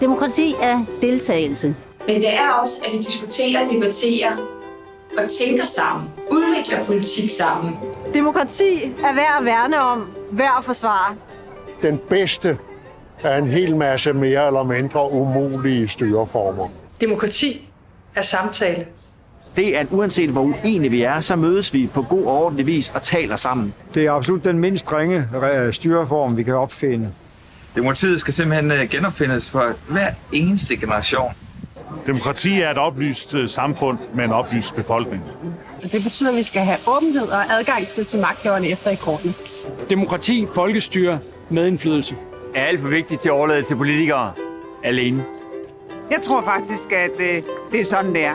Demokrati er deltagelse. Men det er også, at vi diskuterer, debatterer og tænker sammen. Udvikler politik sammen. Demokrati er værd at værne om, værd at forsvare. Den bedste af en hel masse mere eller mindre umulige styreformer. Demokrati er samtale. Det er, at uanset hvor uenige vi er, så mødes vi på god og ordentlig vis og taler sammen. Det er absolut den mindst ringe styreform, vi kan opfinde. Demokratiet skal simpelthen øh, genopfindes for hver eneste generation. Demokrati er et oplyst øh, samfund med en oplyst befolkning. Det betyder, at vi skal have åbenhed og adgang til at se magthaverne efter i korten. Demokrati, folkestyre, medindflydelse. Er alt for vigtigt til at overlade til politikere alene. Jeg tror faktisk, at øh, det er sådan, det er.